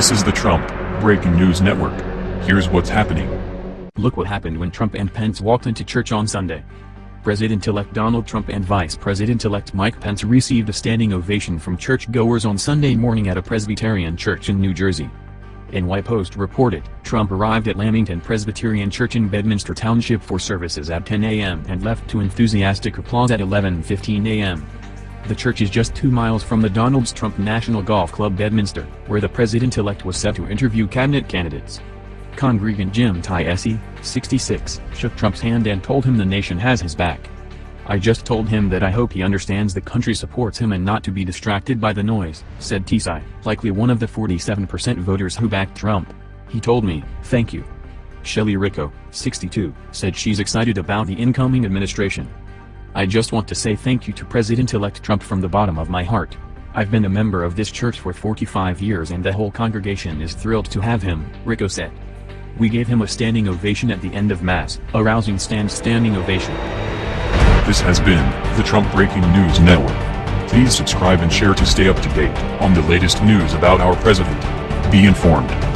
This is the Trump Breaking News Network. Here's what's happening. Look what happened when Trump and Pence walked into church on Sunday. President-elect Donald Trump and Vice President-elect Mike Pence received a standing ovation from churchgoers on Sunday morning at a Presbyterian church in New Jersey. NY Post reported, Trump arrived at Lamington Presbyterian Church in Bedminster Township for services at 10 a.m. and left to enthusiastic applause at 11.15 a.m. The church is just two miles from the Donald Trump National Golf Club Bedminster, where the president-elect was set to interview cabinet candidates. Congregant Jim Tiesi, 66, shook Trump's hand and told him the nation has his back. I just told him that I hope he understands the country supports him and not to be distracted by the noise, said Tiesi, likely one of the 47% voters who backed Trump. He told me, thank you. Shelley Rico, 62, said she's excited about the incoming administration. I just want to say thank you to President-elect Trump from the bottom of my heart. I've been a member of this church for 45 years and the whole congregation is thrilled to have him, Rico said. We gave him a standing ovation at the end of Mass, a rousing stand standing ovation. This has been the Trump Breaking News Network. Please subscribe and share to stay up to date on the latest news about our president. Be informed.